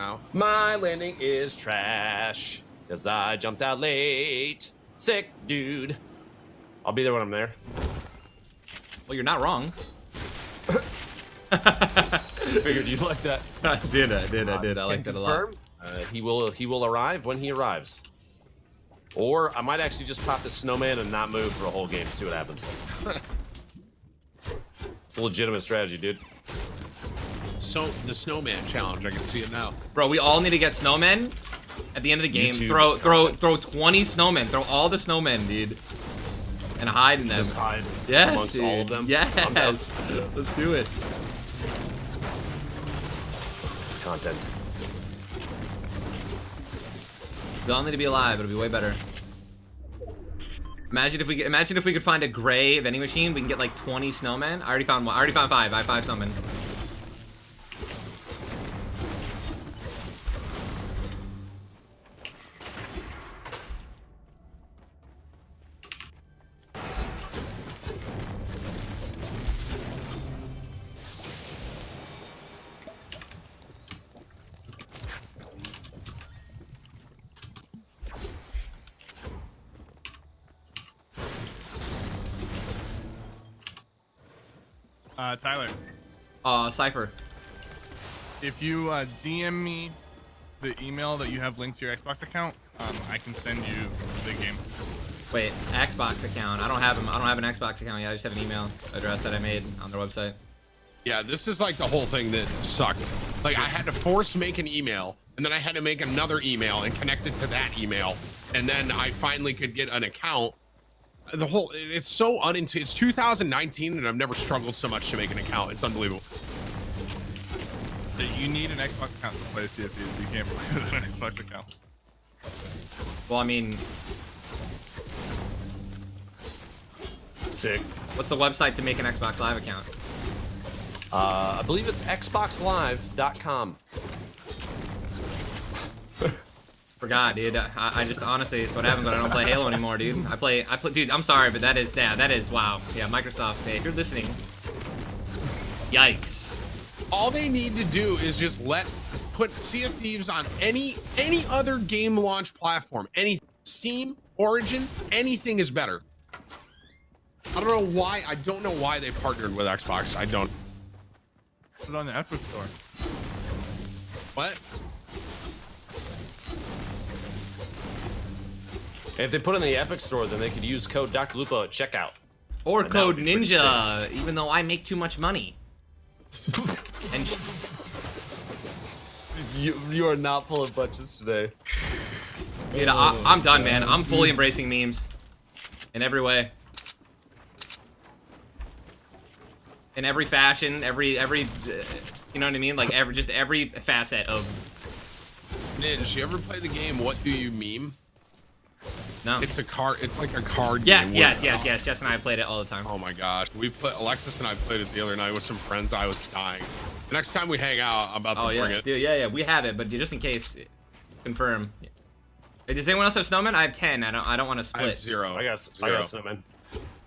Ow. My landing is trash because I jumped out late. Sick, dude. I'll be there when I'm there. Well, you're not wrong. Figured you'd like that. I did, I did, I did. I Can like that a lot. Uh, he will he will arrive when he arrives. Or I might actually just pop the snowman and not move for a whole game. See what happens. it's a legitimate strategy, dude. So the snowman challenge, I can see it now. Bro, we all need to get snowmen at the end of the game. YouTube throw, throw, throw 20 snowmen. Throw all the snowmen, dude, and hide in them. Just hide yes, amongst dude. all of them. Yes, I'm down. let's do it. Content. We all need to be alive. It'll be way better. Imagine if we could, imagine if we could find a gray vending machine. We can get like 20 snowmen. I already found one. I already found five. I have five snowmen. Uh, Tyler, Uh, Sypher. if you uh, DM me the email that you have linked to your Xbox account, um, I can send you the game. Wait, Xbox account. I don't have them. I don't have an Xbox account yet. I just have an email address that I made on their website. Yeah, this is like the whole thing that sucked. Like I had to force make an email, and then I had to make another email and connect it to that email, and then I finally could get an account. The whole it's so unintuitive. It's 2019, and I've never struggled so much to make an account. It's unbelievable. You need an Xbox account to play CFP, so you can't play with an Xbox account. Well, I mean, Sick. what's the website to make an Xbox Live account? Uh, I believe it's xboxlive.com. Forgot, dude. I, I just honestly, it's what happens when I don't play Halo anymore, dude. I play, I play, dude. I'm sorry, but that is, yeah, that is, wow. Yeah, Microsoft. Hey, if you're listening, yikes. All they need to do is just let put Sea of Thieves on any any other game launch platform. Any Steam, Origin, anything is better. I don't know why. I don't know why they partnered with Xbox. I don't. Put it on the Epic Store. What? If they put it in the Epic Store, then they could use code Dr. Lupo at checkout. Or And Code Ninja, even though I make too much money. and You you are not pulling bunches today. dude, I, I'm done, man. I'm fully embracing memes in every way. In every fashion, every every, uh, you know what I mean? Like every just every facet of Ninja, you ever play the game What Do You Meme? No. It's a card. It's like a card Yes, game. yes, with- yes, yes. Jess and I played it all the time. Oh my gosh, we put Alexis and I played it the other night with some friends. I was dying. The next time we hang out, I'm about to Oh bring yeah, it. dude, yeah, yeah. We have it, but just in case, confirm. Does anyone else have snowman? I have ten. I don't. I don't want to split. I have zero. I got I Zero. got snowman.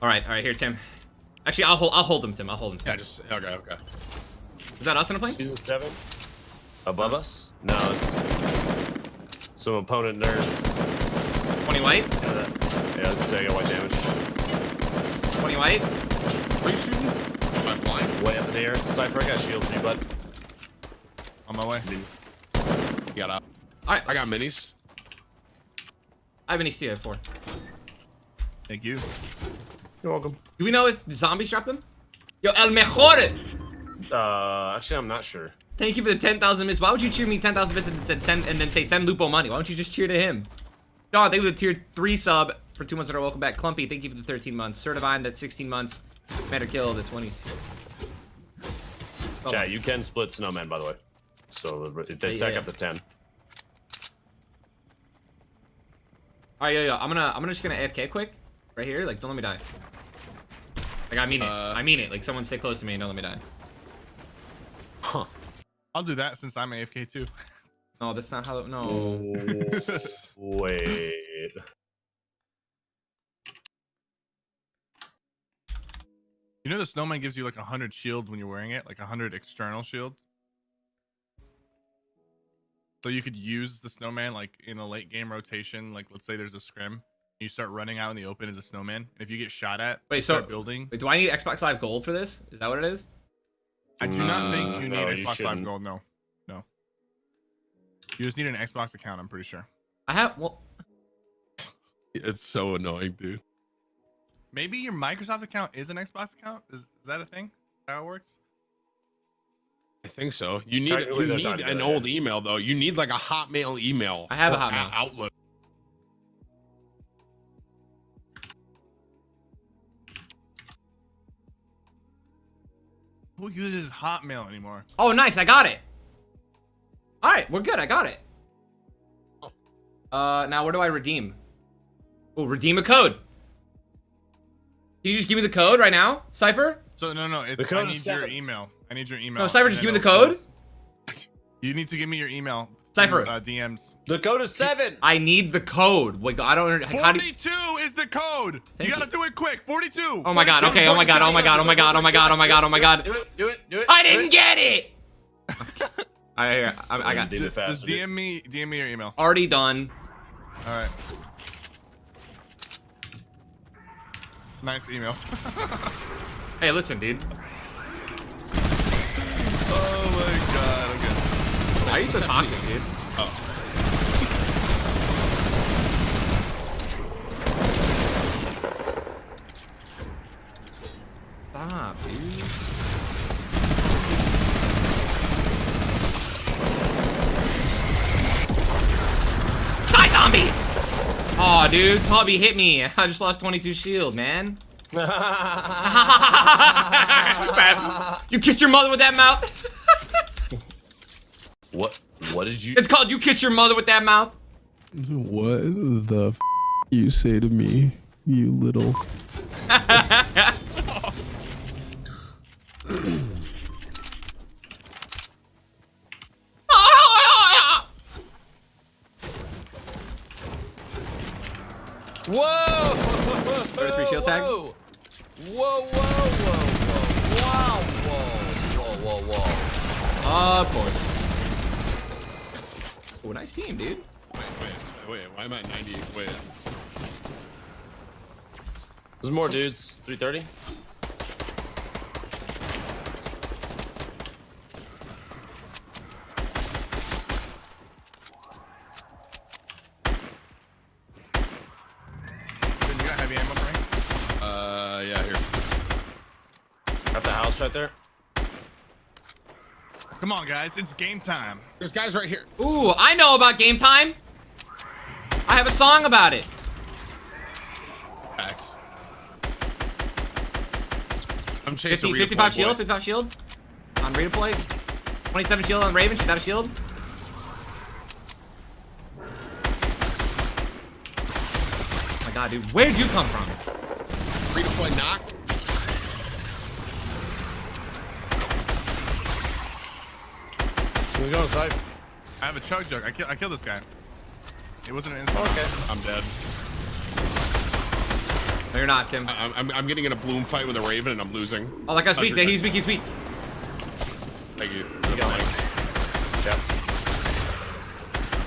All right, all right. Here, Tim. Actually, I'll hold. I'll hold him, Tim. I'll hold him. Yeah, Tim. just okay, okay. Is that us in a plane? Season seven. Above us? No, it's some opponent nerds. Twenty white. Yeah, that, yeah I was just saying, I got white damage. Twenty white. Where you shooting? Am I blind? Way up in the air. Sypher, I got shield for you, bud. On my way. You got up. All right. I got minis. I have an EC. I have four. Thank you. You're welcome. Do we know if zombies drop them? Yo, el mejor. Uh, actually, I'm not sure. Thank you for the 10,000 bits. Why would you cheer me 10,000 bits and, said send, and then say send Lupo money? Why don't you just cheer to him? John, thank you for the tier 3 sub for 2 months in a row. Welcome back. Clumpy, thank you for the 13 months. Certivine, that's 16 months. Commander Kill, the 20. Oh, Chat, you can split snowmen, by the way. So they Yeah, stack yeah. up to 10. Alright, yo, yo. I'm gonna, I'm gonna just gonna AFK quick. Right here. Like, don't let me die. Like, I mean it. Uh, I mean it. Like, someone stay close to me and don't let me die. Huh. I'll do that since I'm AFK too. No, that's not how, no. Oh, wait. You know the snowman gives you like a hundred shield when you're wearing it, like a hundred external shield. So you could use the snowman like in a late game rotation. Like let's say there's a scrim, you start running out in the open as a snowman. And if you get shot at, Wait, you so- start building. Wait, do I need Xbox Live Gold for this? Is that what it is? I do not Uh, think you need no, you Xbox Live. Gold. No, no. You just need an Xbox account. I'm pretty sure. I have. Well, It's so annoying, dude. Maybe your Microsoft account is an Xbox account. Is, is that a thing? How it works? I think so. You need you need tied an together, old email though. You need like a Hotmail email. I have a Hotmail. Outlook. Who uses Hotmail anymore? oh, nice. I got it. All right, we're good. I got it. Uh, now where do I redeem? Oh, redeem a code. Can you just give me the code right now, Sypher? So no, no. It, The code I is need your email. I need your email. No, Sypher, just give me the it'll- code. You need to give me your email. Sypher. Uh, DMs. The code is seven. I need the code. Wait, I don't. under- How do? You, 42 is the code. Thank you gotta you. do it quick. 42. oh my god. Okay. Oh my god. Oh my god. Oh my god. Oh my god. Oh my god. Oh my god. Oh my god. Do it. Do it. Do it. I didn't it. get it. I, I, I got Did it fast, Just. DM me, DM me your email. already done. All right. Nice email. Hey, listen, dude. oh my god. Okay. Why are you so toxic, dude? Oh. Stop, dude. Dude, Toby hit me. I just lost 22 shield, man. you kissed your mother with that mouth? what? What did you? It's called you kissed your mother with that mouth. What the f you say to me, you little. Whoa! 33 shield tag? Whoa! Whoa! Whoa! Whoa! Whoa! Wow! Whoa! Whoa! Whoa! Whoa! Of course. Oh, nice team, dude. Wait, wait, wait. Why am I 90? Wait. There's more dudes. 330. Right there. Come on, guys. It's game time. There's guys right here. Ooh, I know about game time. I have a song about it. X. I'm chasing 50, 55 Playboy. shield, 55 shield on redeploy. 27 shield on Raven. She's out of shield. Oh my god, dude. Where'd you come from? Redeploy knock. Who's going side? I have a chug jug. I, kill, I killed this guy. It wasn't an instant. Okay. I'm dead. No, you're not, Tim. I- I'm, I'm getting in a bloom fight with a raven and I'm losing. Oh, that guy's weak. Pleasure. He's weak. He's weak. Thank you. You got Yep.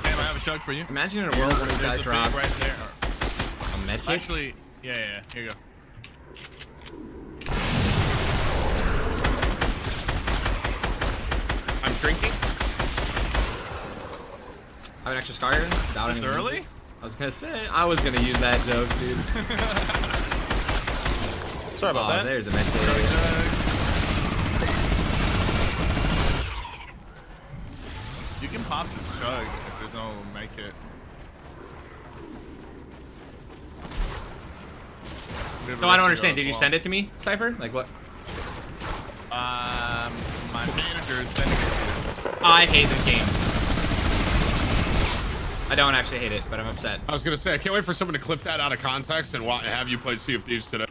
Damn, I have a chug for you. Imagine in a world where these There's guys drop right there. a med kit. Actually, yeah, yeah, yeah. Here you go. Have an extra scar here. Without This any- early? I was gonna say I was gonna use that joke, dude. Sorry about Oh, that. there's a med kit. You can pop this chug if there's no make it. So I don't understand. Did you send it to me, Sypher? Like what? Um, my manager is sending it to you. I hate this game. I don't actually hate it, but I'm upset. I was gonna say I can't wait for someone to clip that out of context and have you play Sea of Thieves today.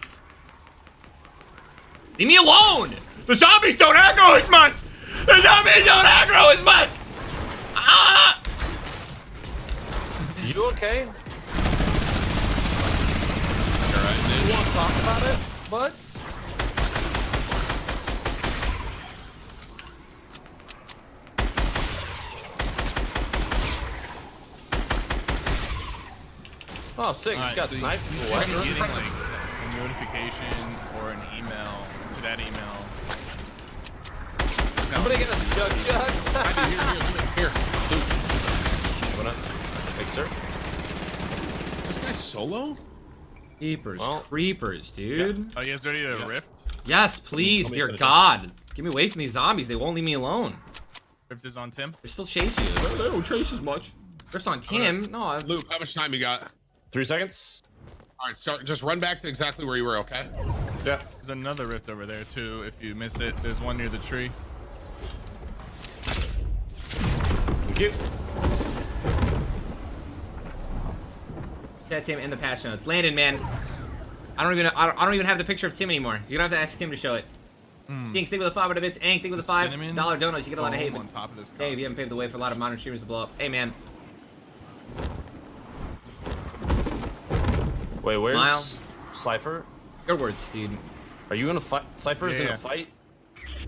Leave me alone! The zombies don't aggro as much! The zombies don't aggro as much! Ah! You okay? Alright, You want to talk about it, bud? Oh, sick. He's Alright, got so you- snipe. you should What? getting like a notification or an email to that email. Somebody get a jug jug. Here, here, here. Luke, What up? Thanks, sir. is this guy solo? Creepers, Well- creepers, dude. Are you guys ready to rift? Yes, please, dear God. Get me away from these zombies. They won't leave me alone. Rift is on Tim. They're still chase you. They they don't chase as much. Drift on Tim. No, I- Luke, how much time you got? Three seconds. All right, so just run back to exactly where you were, okay? Yeah. There's another rift over there too. If you miss it, there's one near the tree. Thank you. Yeah, Tim in the patch notes. Landon, man. I don't even I don't, I don't even have the picture of Tim anymore. You're gonna have to ask Tim to show it. Hmm. King, stick with the five out of bits. Ank, stick with the The five cinnamon dollar donuts. You get a lot of hate. on top of this. Dave, you haven't paved the way for a lot of modern streamers to blow up. Hey, man. Wait, where's Miles. Sypher? Your words, dude. Are you gonna fight? Sypher is in Yeah. a fight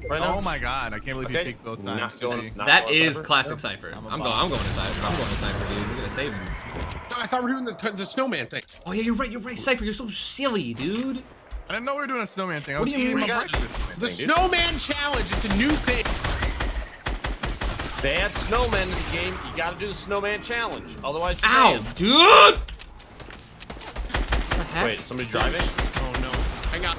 right now. Oh my god! I can't believe you Okay. picked both Not times. going- GG. not That going is Sypher? classic Sypher. I'm I'm, going. boss. I'm going to Sypher. I'm going to Sypher, dude. We're gonna save him. I thought we were doing the, the snowman thing. Oh yeah, you're right. You're right, Sypher. You're so silly, dude. I didn't know we were doing a snowman thing. I What was do you eating mean? my We got- The Thing, dude. snowman challenge. It's a new thing. They add snowmen in the game. You gotta do the snowman challenge. Otherwise, you're Ow, banned. dude. What heck? Wait, somebody driving? Oh no. Hang on.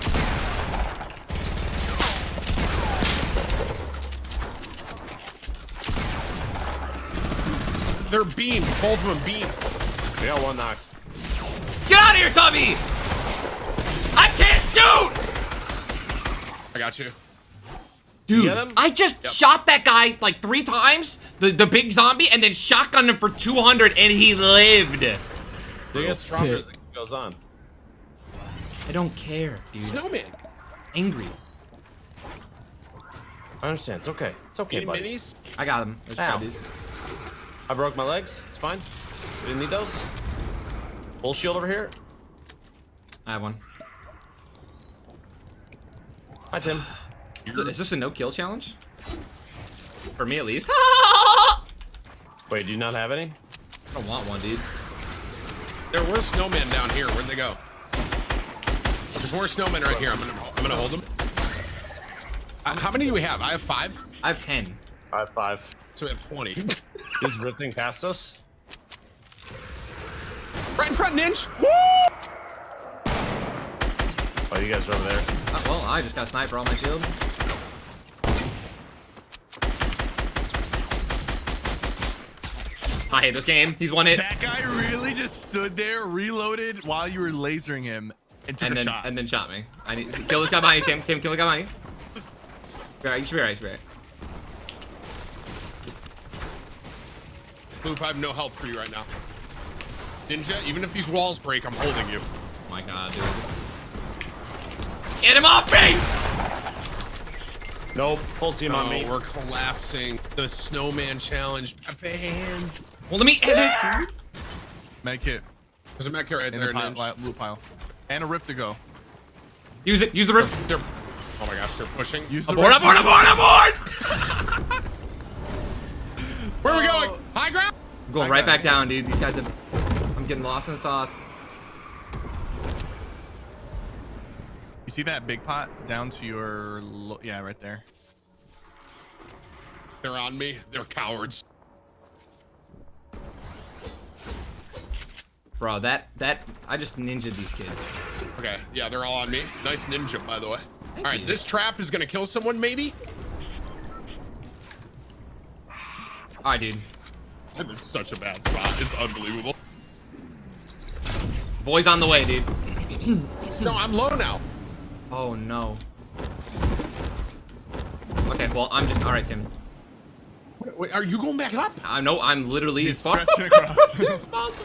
They're beamed. Both of them beamed. We got one knocked. Get out of here, Tubby! I can't shoot! I got you. Dude. I just shot that guy like three times, the, the big zombie, and then shotgunned him for 200 and he lived. They get stronger as it goes on. I don't care, dude. Snowman. Angry. I understand. It's okay. It's okay, Any buddy. minis? I got him. There's Ow. I broke my legs. It's fine. We didn't need those. Full shield over here. I have one. Hi, Tim. Is this a no kill challenge? For me at least. Wait, do you not have any? I don't want one, dude. There were snowmen down here. Where'd they go? There's more snowmen right here. I'm gonna I'm gonna hold them. Uh, how many do we have? I have five. I have 10. I have five. So we have 20. He's drifting past us. right in front, Ninja. Woo! Oh, you guys are over there. Uh, well, I just got sniper on my shield. I hate this game. He's won it. That guy really just stood there, reloaded while you were lasering him, and took and a then shot. and then shot me. I need kill this guy behind you, Tim. Tim, kill the guy behind you. Be alright, you should be alright, you should be alright. Boop, I have no help for you right now. Ninja, even if these walls break, I'm holding you. Oh my god, dude. Get him off me! Nope. Full team on Oh, me. we're collapsing. The snowman challenge. Pepe hands. Well, let me edit. Med kit There's a mech right in there, the pile, Ninja. loot pile, and a rift to go. Use it. Use the rip. They're, oh my gosh, they're pushing. Use the Abort, rift. abort, abort, abort! Where are we oh. going? High ground? I'm going I right got back down, dude. These guys have... I'm getting lost in the sauce. You see that big pot down to your, yeah, right there. They're on me. They're cowards. Bro, that... that... I just ninja these kids. Okay, yeah, they're all on me. Nice ninja, by the way. Thank all right, you. this trap is gonna kill someone, maybe? Alright, dude. I'm in such a bad spot. It's unbelievable. Boys on the way, dude. No, I'm low now. Oh, no. Okay, well, I'm just... Alright, Tim. Wait, wait, are you going back up? I know I'm literally He's as far stretching across. as possible.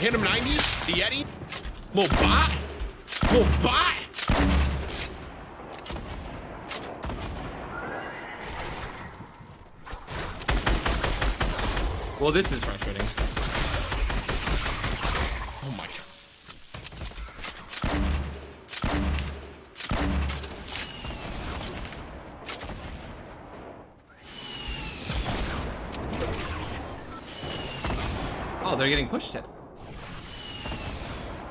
hit him 90. The Yeti. Little bot. Little bot. Well, this is frustrating. Oh my god. Oh, they're getting pushed him.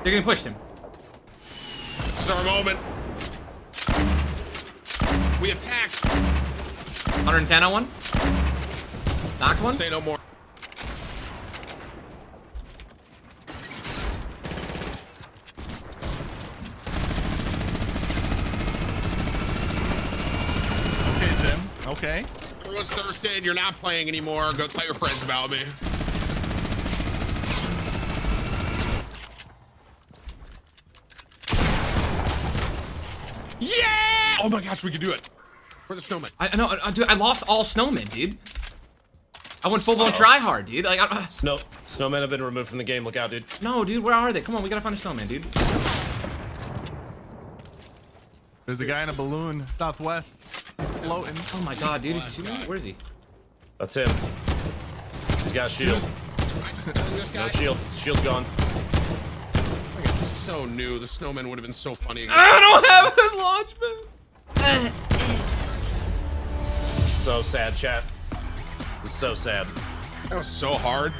They're getting pushed him. This is our moment. We attack. 110 on one. Knocked one. Say no more. Okay, Tim. Okay. Everyone's thirsty and you're not playing anymore. Go tell your friends about me. Oh my gosh, we can do it. We're the snowman. I know, I, dude. I lost all snowmen, dude. I went full blown try hard, dude. Like, I, uh, Snow snowmen have been removed from the game. Look out, dude. no, dude. Where are they? Come on, we gotta find a snowman, dude. There's a guy in a balloon southwest. He's floating. Oh my god, dude. Is he shooting? Where is he? That's him. He's got a shield. No shield. Shield's gone. So new. The snowman would have been so funny. I don't have a launch pad. So sad, chat. So sad. That was so hard.